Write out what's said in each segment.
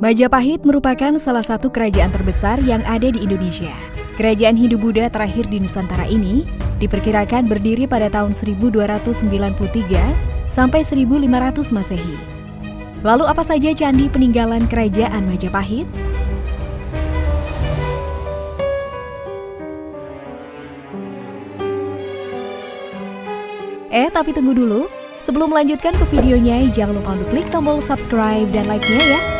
Majapahit merupakan salah satu kerajaan terbesar yang ada di Indonesia. Kerajaan Hindu-Buddha terakhir di Nusantara ini diperkirakan berdiri pada tahun 1293 sampai 1500 Masehi. Lalu apa saja candi peninggalan kerajaan Majapahit? Eh, tapi tunggu dulu. Sebelum melanjutkan ke videonya, jangan lupa untuk klik tombol subscribe dan like-nya ya.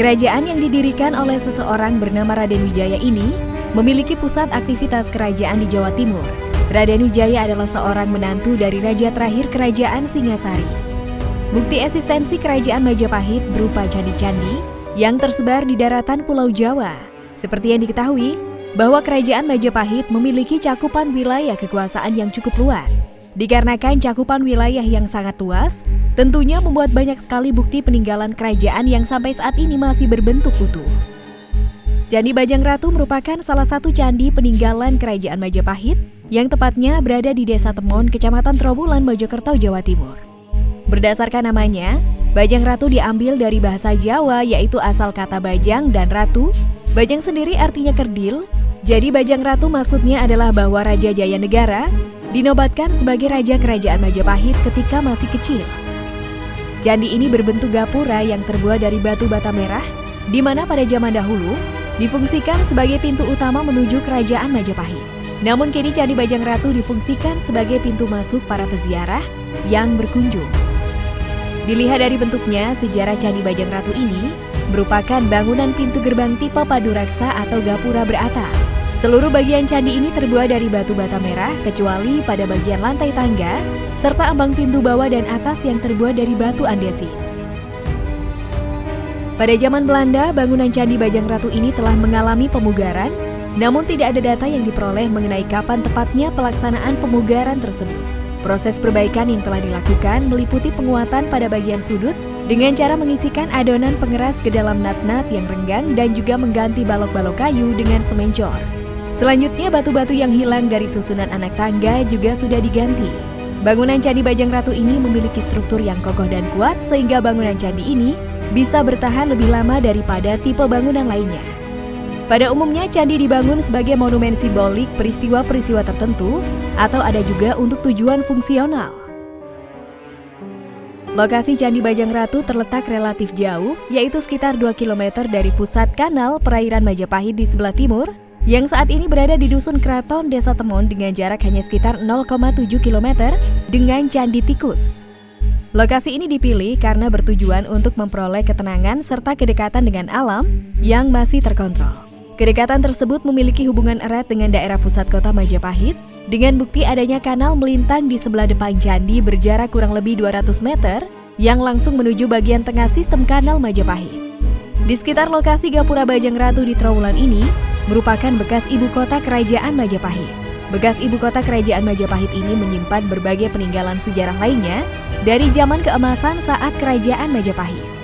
Kerajaan yang didirikan oleh seseorang bernama Raden Wijaya ini memiliki pusat aktivitas kerajaan di Jawa Timur. Raden Wijaya adalah seorang menantu dari raja terakhir kerajaan Singasari. Bukti eksistensi kerajaan Majapahit berupa candi-candi yang tersebar di daratan Pulau Jawa. Seperti yang diketahui, bahwa kerajaan Majapahit memiliki cakupan wilayah kekuasaan yang cukup luas. Dikarenakan cakupan wilayah yang sangat luas, tentunya membuat banyak sekali bukti peninggalan kerajaan yang sampai saat ini masih berbentuk utuh. Candi Bajang Ratu merupakan salah satu candi peninggalan kerajaan Majapahit yang tepatnya berada di Desa Temon, Kecamatan Trowulan, Mojokerto, Jawa Timur. Berdasarkan namanya, Bajang Ratu diambil dari bahasa Jawa yaitu asal kata Bajang dan Ratu. Bajang sendiri artinya kerdil, jadi Bajang Ratu maksudnya adalah bahwa Raja Jaya Negara dinobatkan sebagai Raja Kerajaan Majapahit ketika masih kecil. Candi ini berbentuk gapura yang terbuat dari batu bata merah, di mana pada zaman dahulu difungsikan sebagai pintu utama menuju Kerajaan Majapahit. Namun kini Candi Bajang Ratu difungsikan sebagai pintu masuk para peziarah yang berkunjung. Dilihat dari bentuknya, sejarah Candi Bajang Ratu ini merupakan bangunan pintu gerbang tipe Paduraksa atau gapura beratap. Seluruh bagian candi ini terbuat dari batu bata merah kecuali pada bagian lantai tangga serta ambang pintu bawah dan atas yang terbuat dari batu andesit. Pada zaman Belanda, bangunan Candi Bajang Ratu ini telah mengalami pemugaran, namun tidak ada data yang diperoleh mengenai kapan tepatnya pelaksanaan pemugaran tersebut. Proses perbaikan yang telah dilakukan meliputi penguatan pada bagian sudut dengan cara mengisikan adonan pengeras ke dalam nat-nat yang renggang dan juga mengganti balok-balok kayu dengan semen cor. Selanjutnya batu-batu yang hilang dari susunan anak tangga juga sudah diganti. Bangunan Candi Bajang Ratu ini memiliki struktur yang kokoh dan kuat sehingga bangunan candi ini bisa bertahan lebih lama daripada tipe bangunan lainnya. Pada umumnya candi dibangun sebagai monumen simbolik peristiwa-peristiwa tertentu atau ada juga untuk tujuan fungsional. Lokasi Candi Bajang Ratu terletak relatif jauh, yaitu sekitar 2 km dari pusat kanal perairan Majapahit di sebelah timur yang saat ini berada di Dusun Kraton, Desa Temon dengan jarak hanya sekitar 0,7 km dengan Candi Tikus. Lokasi ini dipilih karena bertujuan untuk memperoleh ketenangan serta kedekatan dengan alam yang masih terkontrol. Kedekatan tersebut memiliki hubungan erat dengan daerah pusat kota Majapahit dengan bukti adanya kanal melintang di sebelah depan candi berjarak kurang lebih 200 meter yang langsung menuju bagian tengah sistem kanal Majapahit. Di sekitar lokasi Gapura Bajang Ratu di Trowulan ini, merupakan bekas ibu kota kerajaan Majapahit. Bekas ibu kota kerajaan Majapahit ini menyimpan berbagai peninggalan sejarah lainnya dari zaman keemasan saat kerajaan Majapahit.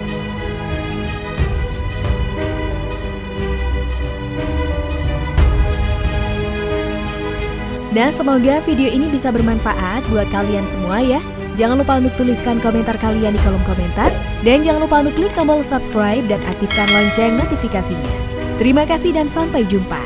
Nah, semoga video ini bisa bermanfaat buat kalian semua ya. Jangan lupa untuk tuliskan komentar kalian di kolom komentar. Dan jangan lupa untuk klik tombol subscribe dan aktifkan lonceng notifikasinya. Terima kasih dan sampai jumpa.